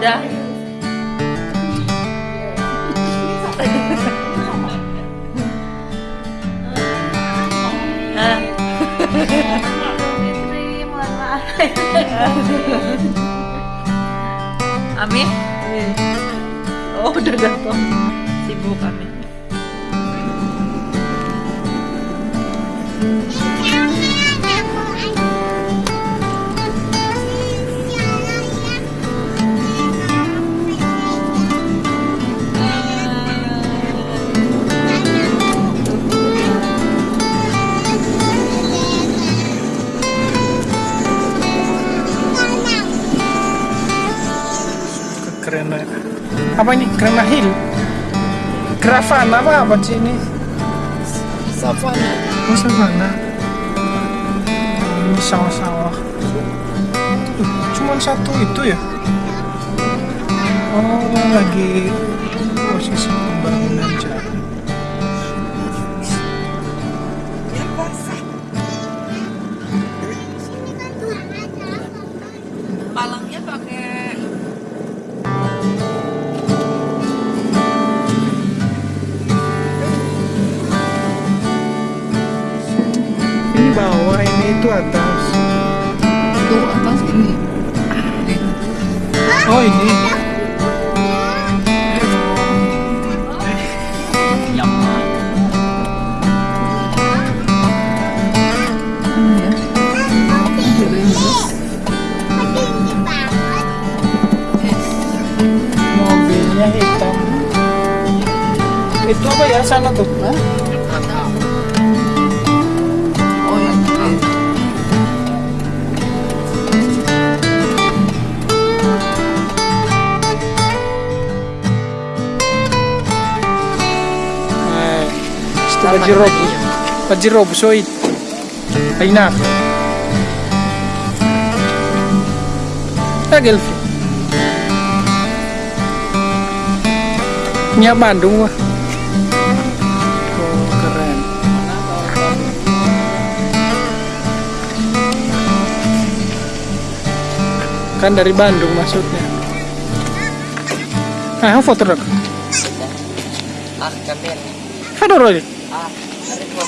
ada Amin. Oh udah datang sibuk Amin. Apa ini? Kerana hill. Gravana apa apa sih ini? Savana. Oh, savana. Ini sawah-sawah. Cuman satu itu ya? Oh, lagi posisi pembangunan itu atas. itu atas ini. Oh, ini. Ya. Mobilnya hitam. Itu apa ya sana tuh? Oh Sto Bajirob. Bajirob, Soit. Ayna. Tagel. Nya Bandung wah. Oh, keren. Kan dari Bandung maksudnya. Ah, foto dok. Ah, kamera. Ada roy.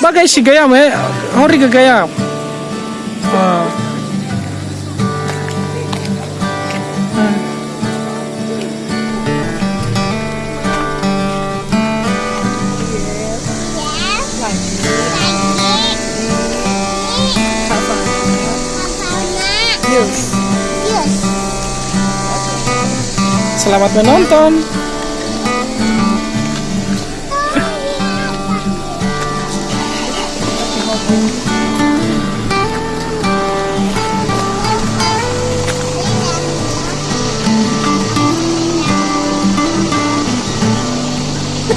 Bagay si gayam eh. Hori ka gayam. Ah. Ah. Selamat menonton.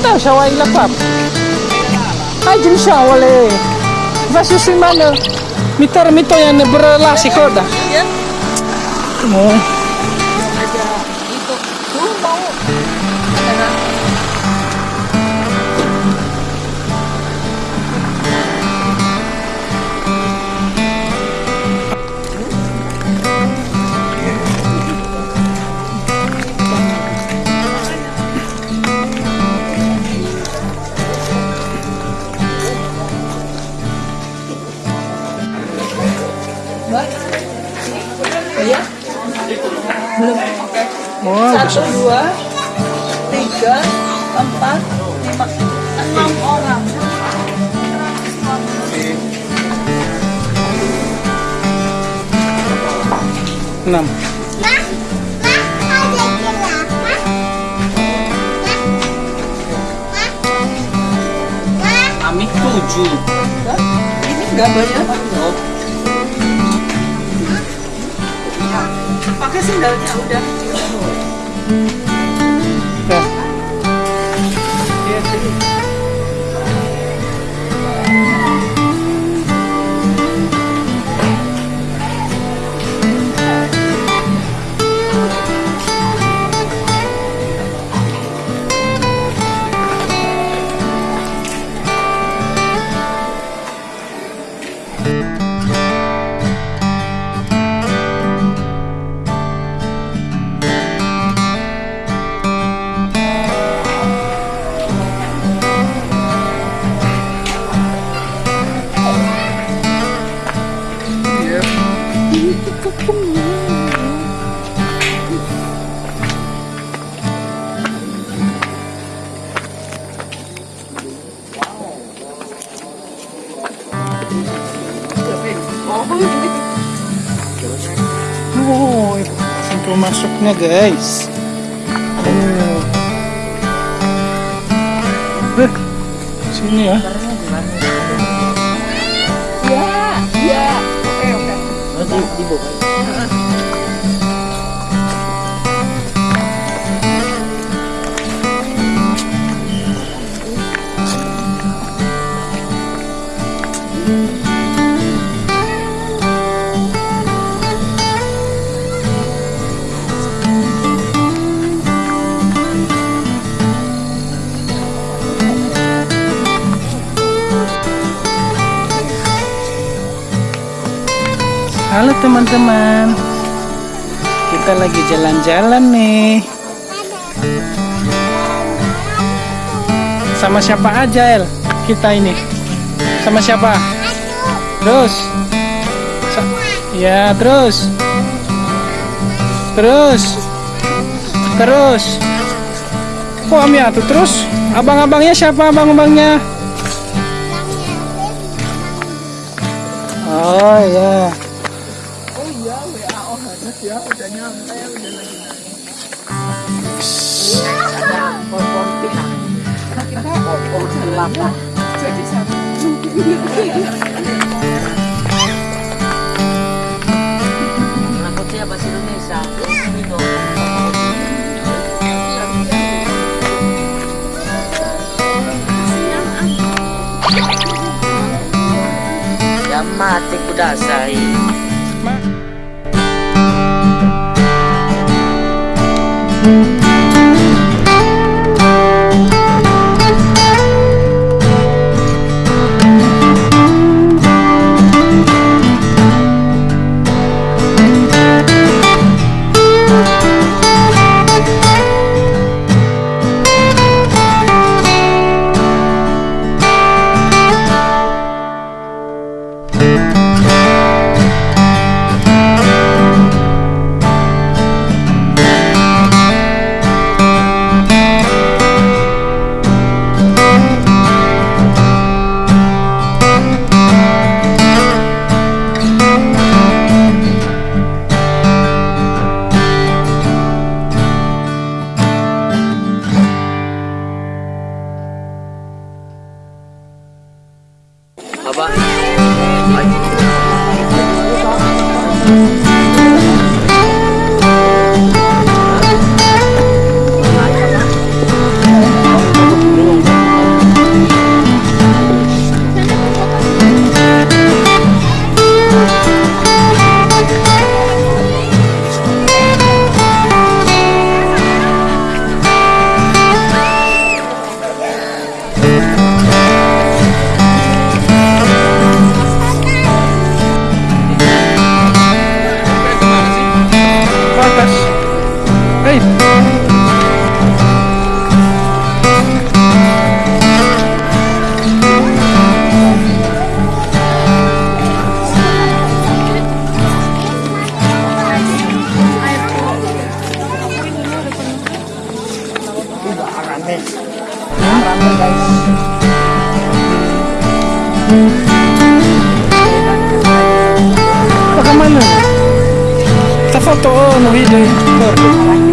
Kita siya ilapap. Ay, dyan siya, wala eh. Vasu si mana? Mitar mito yan berrelasi koda. Mo. Wah, Satu, dua, tiga, empat, lima, enam orang. enam. Ami tujuh. Ini enggak banyak. Pakai sendalnya udah. Ya. Sini ya. Ya, ya. Oke, oke. Di bawah. Teman-teman. Kita lagi jalan-jalan nih. Sama siapa aja, El? Kita ini. Sama siapa? Terus. Ya, terus. Terus. Terus. Kok Amia tuh terus? Abang-abangnya siapa abang-abangnya? Oh ya. Oh Jadi satu. Bahasa Indonesia. Ito. Yamate kudasai. Baba. Bagaimana? Kita foto oh, no video. Ini.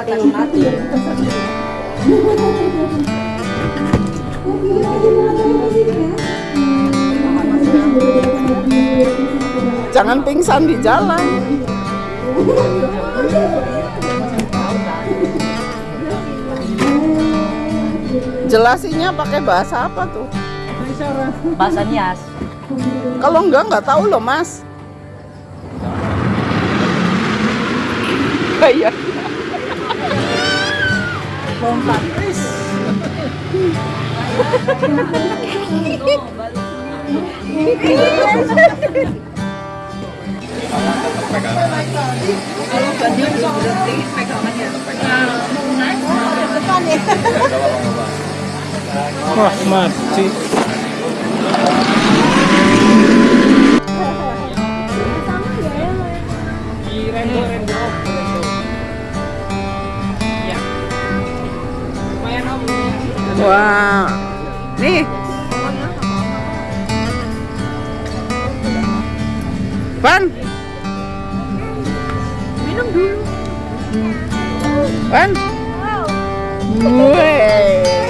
Mati. Jangan pingsan di jalan. Jelasinya pakai bahasa apa tuh? Bahasa Nias. Kalau enggak nggak tahu loh mas. Iya. Wah mati. Wah, nih. Pan. Minum dulu. Pan. Wes.